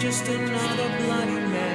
just another Bloody man.